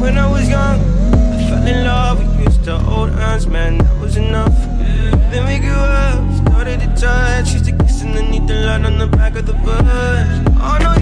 When I was young, I fell in love. We used to hold hands, man, that was enough. Then we grew up, started to touch. Used to kiss underneath the light on the back of the bus. Oh no.